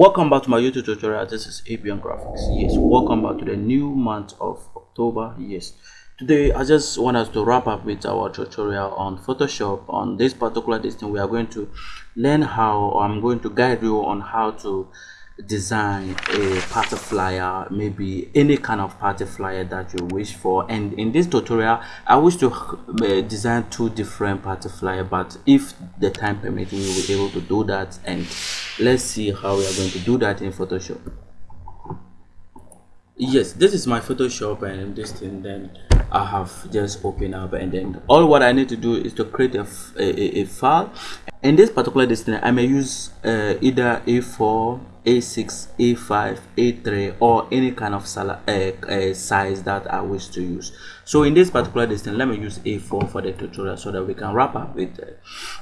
welcome back to my youtube tutorial. This is abian graphics. Yes welcome back to the new month of october. Yes today i just want us to wrap up with our tutorial on photoshop. On this particular distance we are going to learn how i'm going to guide you on how to design a party flyer maybe any kind of party flyer that you wish for. And in this tutorial i wish to uh, design two different party flyer but if the time permitting we will be able to do that. And let's see how we are going to do that in photoshop. Yes this is my photoshop and this thing then i have just opened up. And then all what i need to do is to create a, a, a file. In this particular distance i may use uh, either a4 a6 a5 a3 or any kind of uh, size that i wish to use. So in this particular distance let me use a4 for the tutorial so that we can wrap up with uh,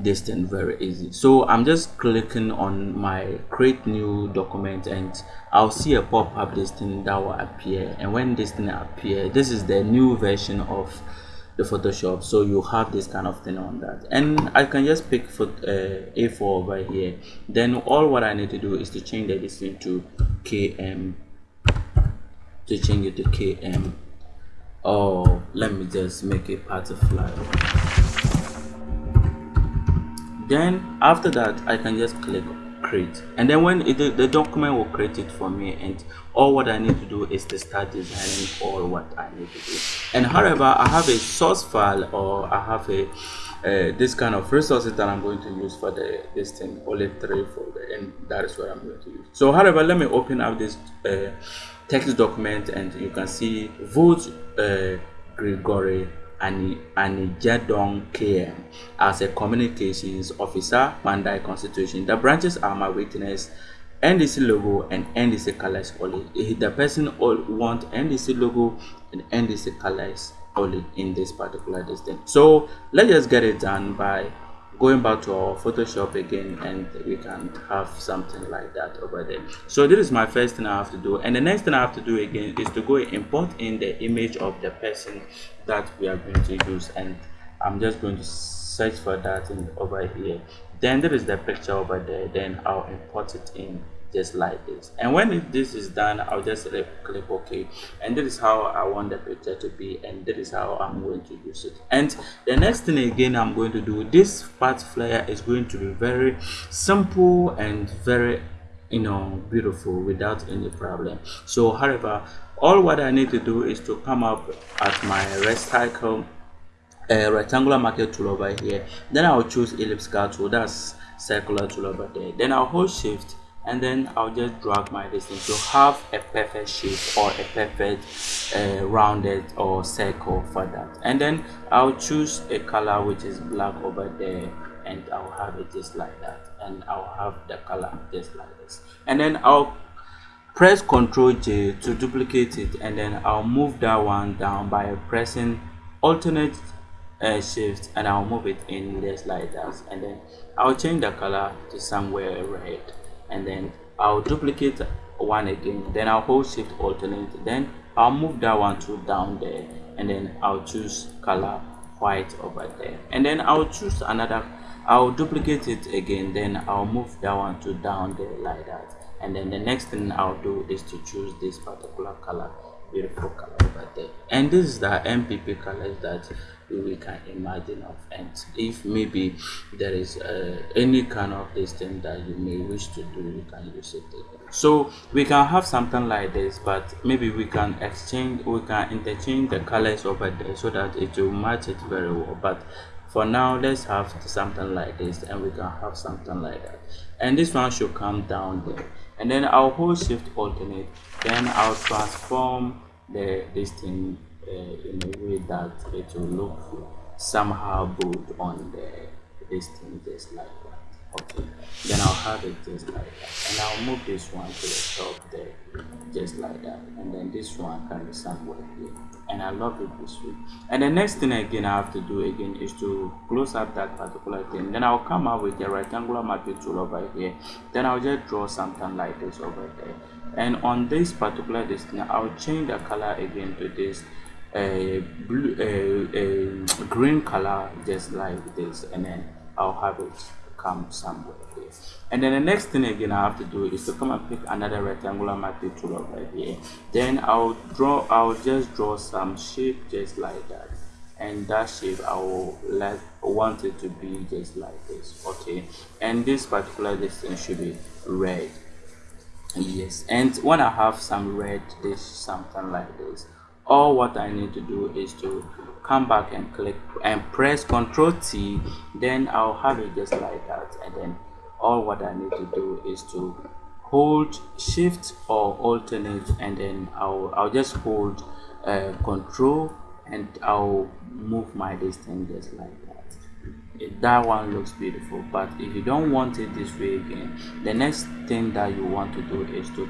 distance very easy. So i'm just clicking on my create new document and i'll see a pop-up distance that will appear. And when this thing appear this is the new version of the photoshop so you have this kind of thing on that. And i can just pick for uh, a4 over here. Then all what i need to do is to change the distance to km to change it to km oh let me just make it part of then after that i can just click create. And then when it, the, the document will create it for me and all what i need to do is to start designing all what i need to do. And however i have a source file or i have a uh, this kind of resources that i'm going to use for the this thing only three folder and that is what i'm going to use. So however let me open up this uh, text document and you can see vote uh, Gregory Anijadong KM as a communications officer, Mandai Constitution. The branches are my witness, NDC logo and NDC colors only. The person all want NDC logo and NDC colors only in this particular distance. So let's just get it done by going back to our photoshop again and we can have something like that over there so this is my first thing i have to do and the next thing i have to do again is to go import in the image of the person that we are going to use and i'm just going to search for that in over here. Then there is the picture over there then i'll import it in just like this. And when it, this is done i'll just click ok. And this is how i want the picture to be and this is how i'm going to use it. And the next thing again i'm going to do this part flyer is going to be very simple and very you know beautiful without any problem. So however all what i need to do is to come up at my rectangle uh, rectangular marquee tool over here. Then i'll choose elliptical tool that's circular tool over there. Then i'll hold shift and then I'll just drag my distance to have a perfect shape or a perfect uh, rounded or circle for that. And then I'll choose a color which is black over there and I'll have it just like that. And I'll have the color just like this. And then I'll press ctrl J to duplicate it and then I'll move that one down by pressing alternate uh, shift and I'll move it in just like that and then I'll change the color to somewhere red and then I'll duplicate one again. Then I'll hold shift alternate. Then I'll move that one to down there and then I'll choose color white over there. And then I'll choose another I'll duplicate it again. Then I'll move that one to down there like that and then the next thing I'll do is to choose this particular color beautiful color over there. And this is the MPP colors that we can imagine of. And if maybe there is uh, any kind of this thing that you may wish to do you can use it so we can have something like this but maybe we can exchange we can interchange the colors over there so that it will match it very well. But for now let's have something like this and we can have something like that. And this one should come down there and then i'll hold shift alternate. Then i'll transform the this thing uh, in a way that it will look somehow good on the this thing just like that okay. Then i'll have it just like that. And i'll move this one to the top there just like that. And then this one can be somewhere here. And i love it this way. And the next thing again i have to do again is to close up that particular thing. Then i'll come up with a rectangular marquee tool over here. Then i'll just draw something like this over there. And on this particular distance i'll change the color again to this a blue a, a green color just like this. And then i'll have it come somewhere here. And then the next thing again i have to do is to come and pick another rectangular marquee tool over here. Then i'll draw i'll just draw some shape just like that. And that shape i will like want it to be just like this okay? And this particular distance should be red. Yes and when i have some red this something like this all what i need to do is to come back and click and press ctrl t then i'll have it just like that. And then all what i need to do is to hold shift or alternate and then i'll i'll just hold uh, control and I'll move my distance just like that. That one looks beautiful but if you don't want it this way again the next thing that you want to do is to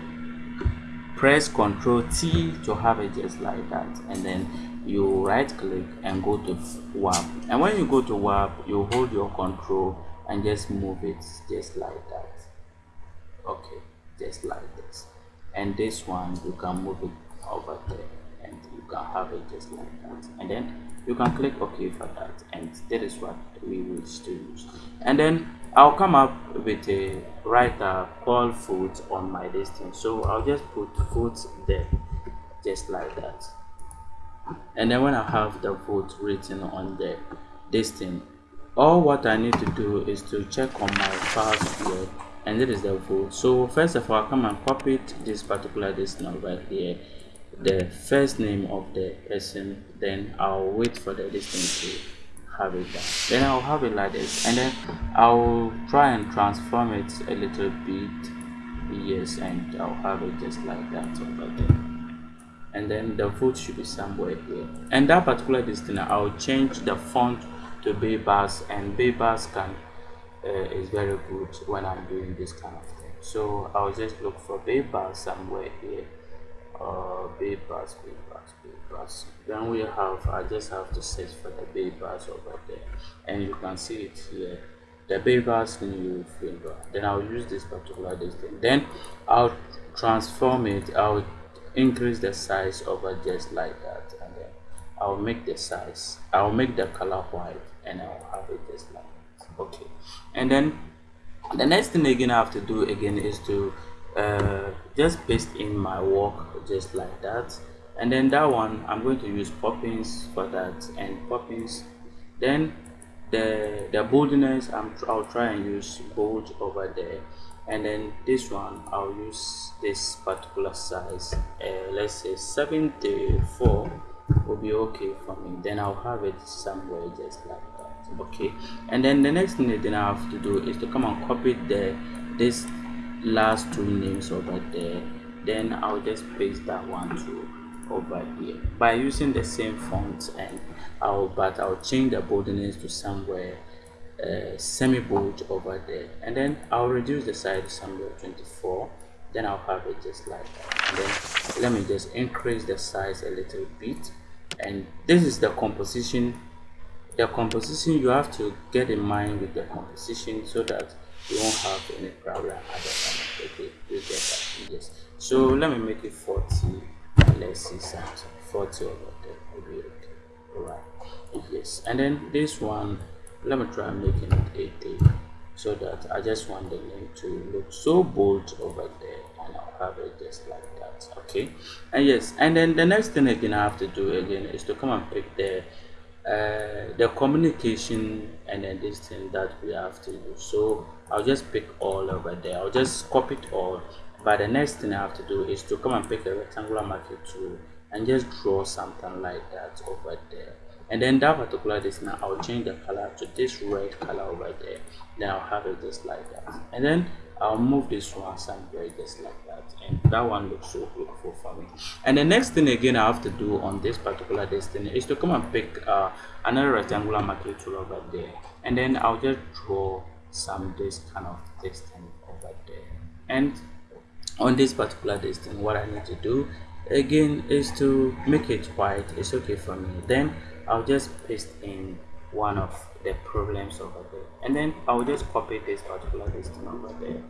press ctrl T to have it just like that. And then you right click and go to warp. And when you go to warp you hold your control and just move it just like that. Okay just like this. And this one you can move it over there and you can have it just like that. And then you can click ok for that. And that is what we will to use. And then I'll come up with a writer called foot on my distance so I'll just put foot there just like that and then when I have the vote written on the distance all what I need to do is to check on my files here and that is the vote. So first of all I come and copy this particular distance right here the first name of the person then i'll wait for the distance to have it done. Then i'll have it like this and then i'll try and transform it a little bit yes and i'll have it just like that over there and then the foot should be somewhere here and that particular distance i'll change the font to Bebas and Bebas can uh, is very good when i'm doing this kind of thing so i'll just look for Bebas somewhere here uh, Bebas, bay bars, bay bars. Then we have, I just have to search for the Bebas over there, and you can see it here. The Bebas new finger. Then I'll use this particular distance. Then I'll transform it. I'll increase the size over just like that, and then I'll make the size. I'll make the color white, and I'll have it just like that. Okay, and then the next thing again I have to do again is to uh, just paste in my work just like that and then that one I'm going to use poppins for that and poppins then the the boldness I'm, I'll try and use bold over there and then this one I'll use this particular size. Uh, let's say 74 will be okay for me. Then I'll have it somewhere just like that okay? And then the next thing that I have to do is to come and copy the this last two names over there. Then I'll just paste that one too over here. By using the same font and I'll but I'll change the boldness to somewhere uh, semi bold over there. And then I'll reduce the size somewhere 24 then I'll have it just like that. And then let me just increase the size a little bit. And this is the composition the composition you have to get in mind with the composition so that you won't have any problem at the moment okay you get that. Yes. So let me make it 40 let's see something. 40 over there. Will be okay all right. Yes. And then this one let me try making it 80 so that i just want the name to look so bold over there and i'll have it just like that okay? And yes and then the next thing again i have to do again is to come and pick the uh, the communication and then this thing that we have to do. So i'll just pick all over there. I'll just copy it all. But the next thing i have to do is to come and pick a rectangular marquee tool and just draw something like that over there and then that particular this now i'll change the color to this red color over there. Then i'll have it just like that. And then I'll move this one somewhere just like that. And that one looks so beautiful for me. And the next thing again I have to do on this particular destiny is to come and pick uh, another rectangular marquee tool over there. And then I'll just draw some this kind of distance over there. And on this particular distance what I need to do again is to make it white it's okay for me. Then I'll just paste in one of the problems over there. And then I'll just copy this particular listing over there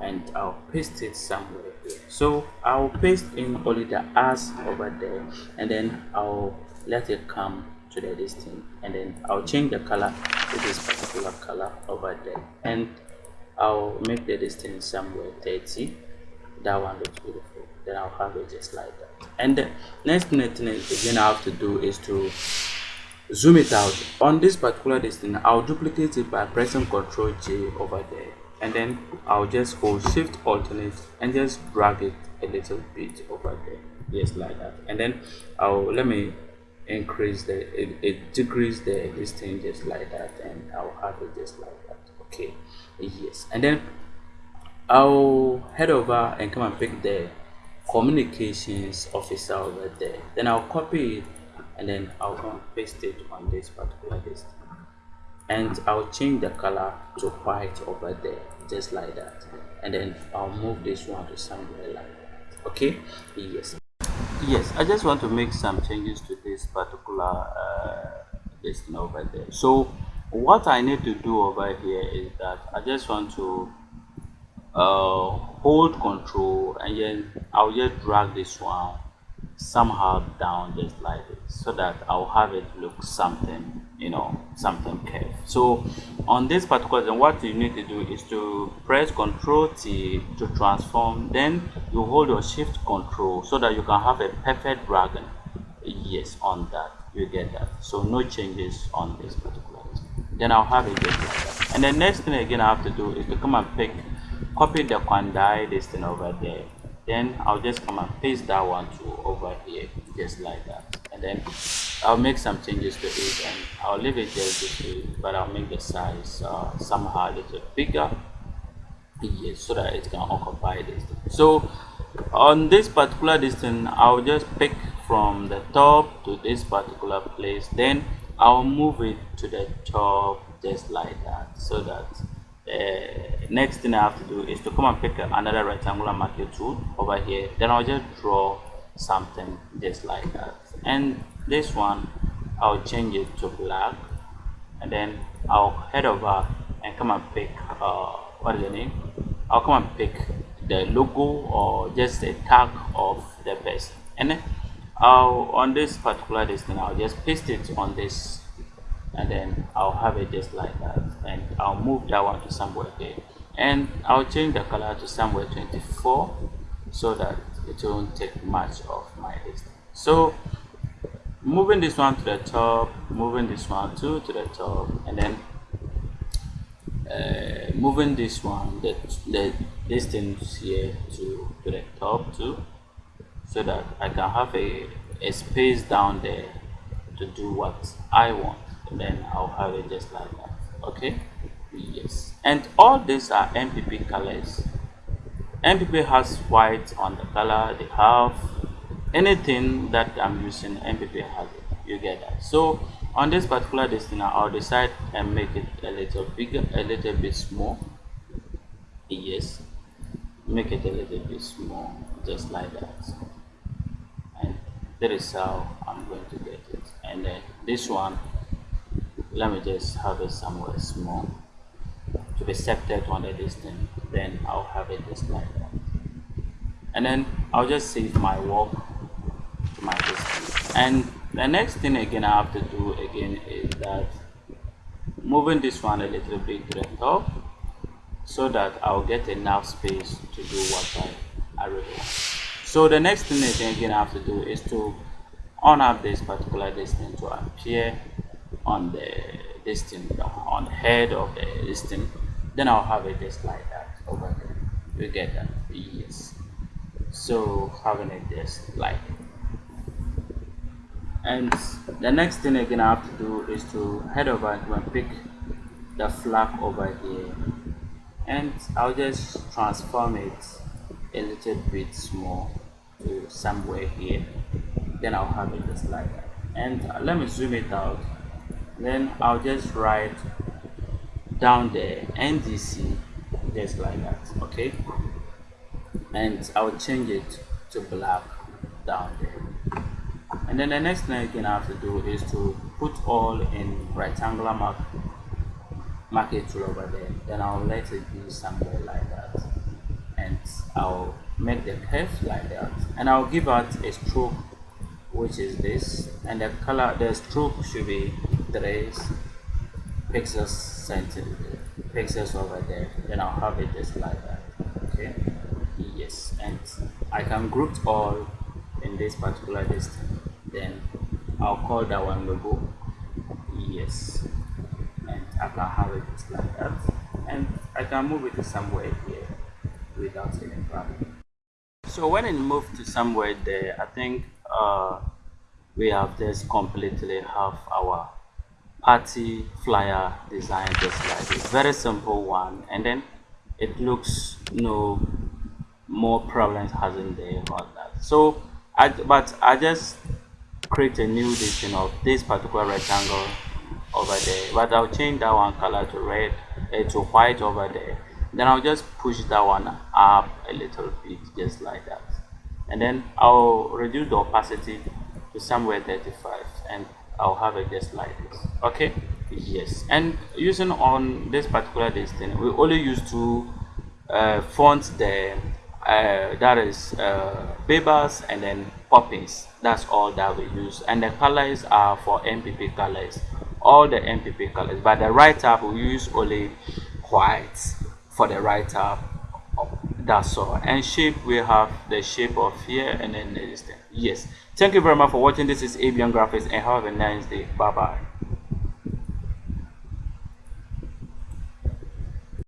and I'll paste it somewhere here. So I'll paste in only the as over there and then I'll let it come to the distance and then I'll change the color to this particular color over there. And I'll make the distance somewhere 30 that one looks beautiful then I'll have it just like that. And the next thing again I have to do is to zoom it out. On this particular distance I'll duplicate it by pressing ctrl J over there. And then I'll just hold shift alternate and just drag it a little bit over there just like that. And then I'll let me increase the it, it decrease the distance just like that and I'll have it just like that. Okay yes. And then I'll head over and come and pick the communications officer over there. Then I'll copy it and then I'll paste it on this particular list and I'll change the color to white over there just like that. And then I'll move this one to somewhere like that. Okay? Yes. Yes I just want to make some changes to this particular uh, list over there. So what I need to do over here is that I just want to uh, hold control and then I'll just drag this one somehow down just like this so that I'll have it look something you know something curved. So on this particular then what you need to do is to press ctrl T to transform then you hold your shift control so that you can have a perfect dragon. Yes on that you get that. So no changes on this particular then I'll have it just like that and the next thing again I have to do is to come and pick copy the Kwandai this thing over there. Then I'll just come and paste that one to over here just like that. And then I'll make some changes to it and I'll leave it just this way but I'll make the size uh, somehow a little bigger. Yes so that it can occupy this so on this particular distance I'll just pick from the top to this particular place. Then I'll move it to the top just like that so that uh, next thing I have to do is to come and pick another rectangular marquee tool over here. Then I'll just draw something just like that. And this one I'll change it to black. And then I'll head over and come and pick uh, what is the name? I'll come and pick the logo or just a tag of the person. And then I'll on this particular distance I'll just paste it on this and then I'll have it just like that and I'll move that one to somewhere there. And I'll change the color to somewhere 24 so that it won't take much of my list so moving this one to the top moving this one too to the top and then uh, moving this one the, the distance here to, to the top too so that I can have a, a space down there to do what I want then I'll have it just like that. Okay? Yes. And all these are MPP colors. MPP has white on the color. They have anything that I'm using MPP has it. You get that. So on this particular destiny I'll decide and make it a little bigger a little bit small. Yes. Make it a little bit small just like that. And that is how I'm going to get it. And then this one let me just have it somewhere small. To be separated on the distance then I'll have it just like that. And then I'll just save my work to my distance. And the next thing again I have to do again is that moving this one a little bit to the top so that I'll get enough space to do what I, I really want. So the next thing again I have to do is to on up this particular distance to appear on the distance on the head of the distance then I'll have it just like that over there you get that? Yes. So having it just like and the next thing again I have to do is to head over and pick the flag over here. And I'll just transform it a little bit small to somewhere here. Then I'll have it just like that. And let me zoom it out then I'll just write down the NDC just like that okay? And I'll change it to black down there. And then the next thing again I have to do is to put all in rectangular mark market tool over there. Then I'll let it be somewhere like that. And I'll make the curve like that. And I'll give out a stroke which is this. And the color the stroke should be 3 pixels centimeter pixels over there. Then I'll have it just like that. Okay? Yes and I can group all in this particular distance. Then I'll call that one logo yes. And I can have it just like that. And I can move it to somewhere here without any problem. So when it moved to somewhere there I think uh, we have just completely have our party flyer design just like this. Very simple one and then it looks no more problems hasn't there about that. So I but I just create a new edition of this particular rectangle over there but I'll change that one color to red uh, to white over there. Then I'll just push that one up a little bit just like that. And then I'll reduce the opacity to somewhere 35 and I'll have a just like this. Okay? Yes. And using on this particular distance we only use two uh, fonts there uh, that is uh, Bebas and then Poppins that's all that we use. And the colors are for MPP colors. All the MPP colors. But the right tab we use only white for the right tab that's all. And shape we have the shape of here and then the distance. Yes. Thank you very much for watching. This is avian graphics and have a nice day. Bye bye